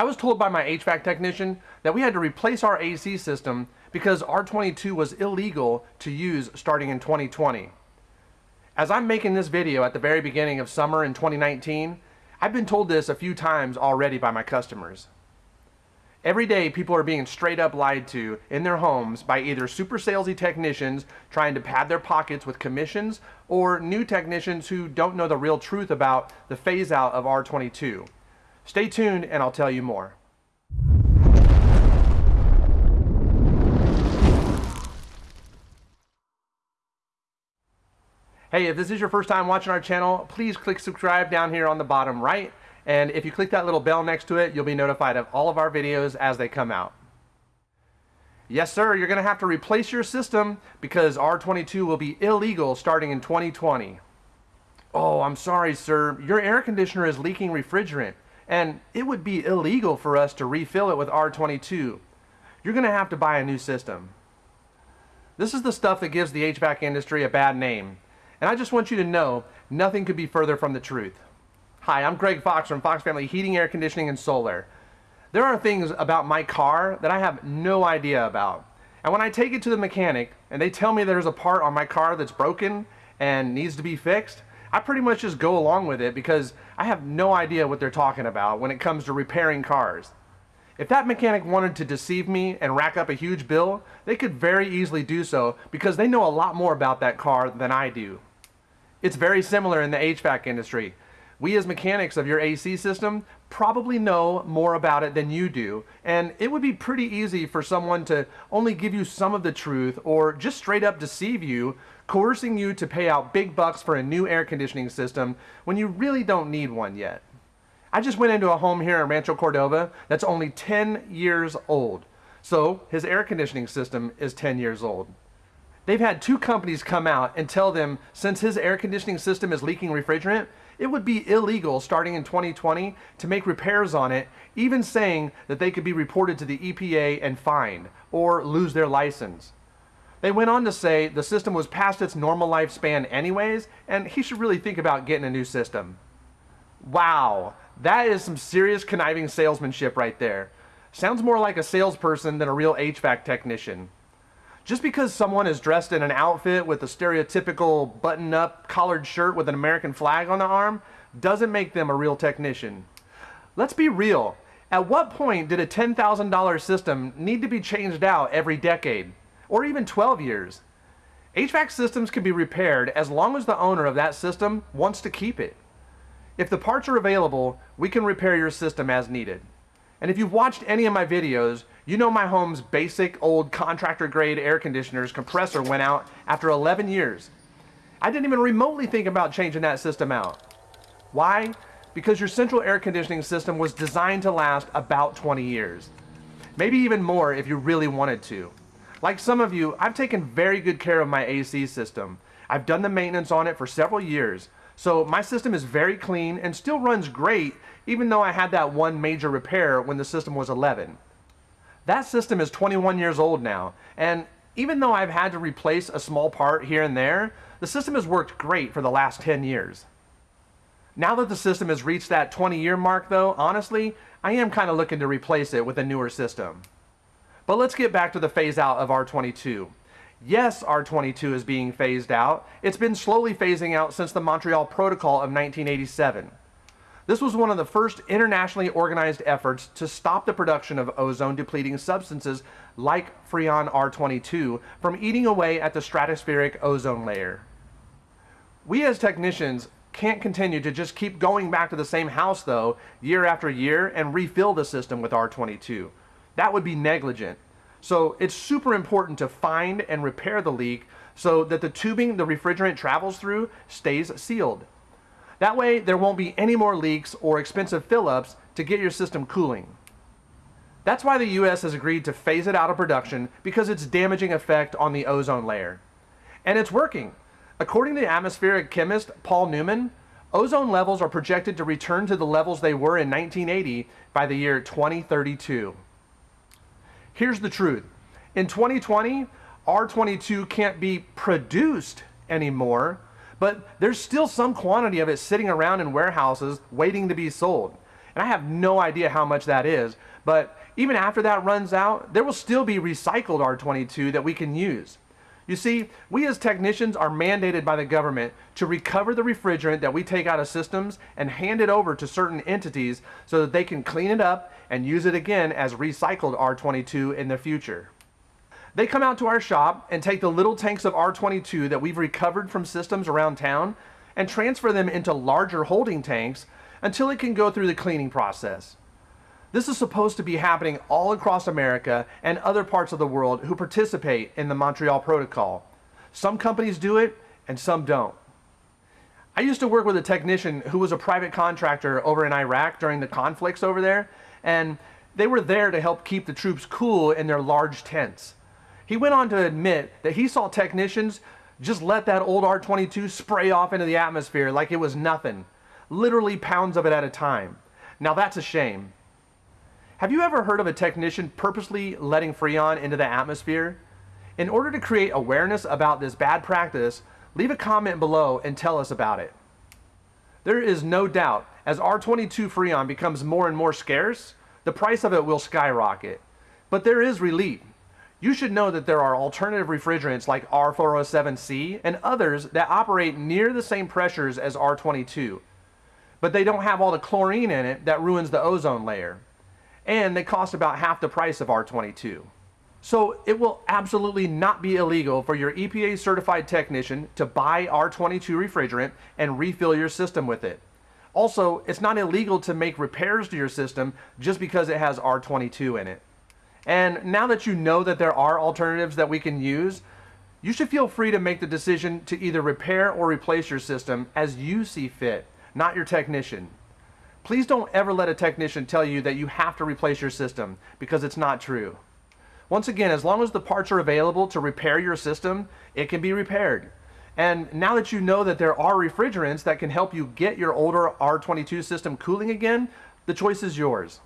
I was told by my HVAC technician that we had to replace our AC system because R22 was illegal to use starting in 2020. As I'm making this video at the very beginning of summer in 2019, I've been told this a few times already by my customers. Every day people are being straight up lied to in their homes by either super salesy technicians trying to pad their pockets with commissions or new technicians who don't know the real truth about the phase out of R22. Stay tuned and I'll tell you more. Hey, if this is your first time watching our channel, please click subscribe down here on the bottom right. And if you click that little bell next to it, you'll be notified of all of our videos as they come out. Yes, sir, you're gonna have to replace your system because R22 will be illegal starting in 2020. Oh, I'm sorry, sir. Your air conditioner is leaking refrigerant and it would be illegal for us to refill it with R22. You're gonna have to buy a new system. This is the stuff that gives the HVAC industry a bad name. And I just want you to know, nothing could be further from the truth. Hi, I'm Greg Fox from Fox Family Heating, Air Conditioning, and Solar. There are things about my car that I have no idea about. And when I take it to the mechanic and they tell me there's a part on my car that's broken and needs to be fixed, I pretty much just go along with it because I have no idea what they're talking about when it comes to repairing cars. If that mechanic wanted to deceive me and rack up a huge bill, they could very easily do so because they know a lot more about that car than I do. It's very similar in the HVAC industry. We as mechanics of your AC system probably know more about it than you do, and it would be pretty easy for someone to only give you some of the truth or just straight up deceive you, coercing you to pay out big bucks for a new air conditioning system when you really don't need one yet. I just went into a home here in Rancho Cordova that's only 10 years old, so his air conditioning system is 10 years old. They've had two companies come out and tell them since his air conditioning system is leaking refrigerant, it would be illegal starting in 2020 to make repairs on it, even saying that they could be reported to the EPA and fined or lose their license. They went on to say the system was past its normal lifespan anyways, and he should really think about getting a new system. Wow, that is some serious conniving salesmanship right there. Sounds more like a salesperson than a real HVAC technician. Just because someone is dressed in an outfit with a stereotypical button-up collared shirt with an American flag on the arm doesn't make them a real technician. Let's be real. At what point did a $10,000 system need to be changed out every decade? Or even 12 years? HVAC systems can be repaired as long as the owner of that system wants to keep it. If the parts are available, we can repair your system as needed. And if you've watched any of my videos, you know my home's basic old contractor grade air conditioner's compressor went out after 11 years. I didn't even remotely think about changing that system out. Why? Because your central air conditioning system was designed to last about 20 years. Maybe even more if you really wanted to. Like some of you, I've taken very good care of my AC system. I've done the maintenance on it for several years, so my system is very clean and still runs great even though I had that one major repair when the system was 11. That system is 21 years old now, and even though I've had to replace a small part here and there, the system has worked great for the last 10 years. Now that the system has reached that 20 year mark though, honestly, I am kind of looking to replace it with a newer system. But let's get back to the phase out of R22. Yes, R22 is being phased out. It's been slowly phasing out since the Montreal Protocol of 1987. This was one of the first internationally organized efforts to stop the production of ozone depleting substances like Freon R22 from eating away at the stratospheric ozone layer. We as technicians can't continue to just keep going back to the same house though year after year and refill the system with R22. That would be negligent. So it's super important to find and repair the leak so that the tubing the refrigerant travels through stays sealed. That way there won't be any more leaks or expensive fill-ups to get your system cooling. That's why the US has agreed to phase it out of production because its damaging effect on the ozone layer. And it's working. According to atmospheric chemist Paul Newman, ozone levels are projected to return to the levels they were in 1980 by the year 2032. Here's the truth. In 2020, R22 can't be produced anymore but there's still some quantity of it sitting around in warehouses waiting to be sold. And I have no idea how much that is, but even after that runs out, there will still be recycled R22 that we can use. You see, we as technicians are mandated by the government to recover the refrigerant that we take out of systems and hand it over to certain entities so that they can clean it up and use it again as recycled R22 in the future. They come out to our shop and take the little tanks of R22 that we've recovered from systems around town and transfer them into larger holding tanks until it can go through the cleaning process. This is supposed to be happening all across America and other parts of the world who participate in the Montreal Protocol. Some companies do it and some don't. I used to work with a technician who was a private contractor over in Iraq during the conflicts over there, and they were there to help keep the troops cool in their large tents. He went on to admit that he saw technicians just let that old R-22 spray off into the atmosphere like it was nothing, literally pounds of it at a time. Now that's a shame. Have you ever heard of a technician purposely letting Freon into the atmosphere? In order to create awareness about this bad practice, leave a comment below and tell us about it. There is no doubt, as R22 Freon becomes more and more scarce, the price of it will skyrocket. But there is relief. You should know that there are alternative refrigerants like R407C and others that operate near the same pressures as R22. But they don't have all the chlorine in it that ruins the ozone layer and they cost about half the price of R22. So it will absolutely not be illegal for your EPA certified technician to buy R22 refrigerant and refill your system with it. Also, it's not illegal to make repairs to your system just because it has R22 in it. And now that you know that there are alternatives that we can use, you should feel free to make the decision to either repair or replace your system as you see fit, not your technician. Please don't ever let a technician tell you that you have to replace your system because it's not true. Once again, as long as the parts are available to repair your system, it can be repaired. And now that you know that there are refrigerants that can help you get your older R22 system cooling again, the choice is yours.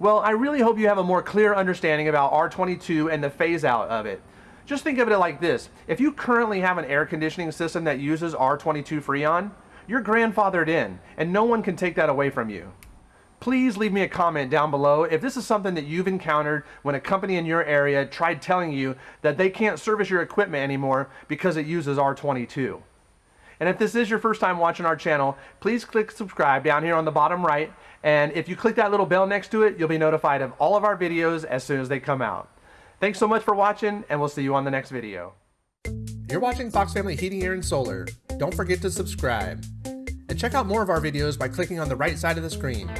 Well, I really hope you have a more clear understanding about R22 and the phase out of it. Just think of it like this. If you currently have an air conditioning system that uses R22 Freon, you're grandfathered in, and no one can take that away from you. Please leave me a comment down below if this is something that you've encountered when a company in your area tried telling you that they can't service your equipment anymore because it uses R22. And if this is your first time watching our channel, please click subscribe down here on the bottom right. And if you click that little bell next to it, you'll be notified of all of our videos as soon as they come out. Thanks so much for watching, and we'll see you on the next video. You're watching Fox Family Heating, Air, and Solar. Don't forget to subscribe. And check out more of our videos by clicking on the right side of the screen.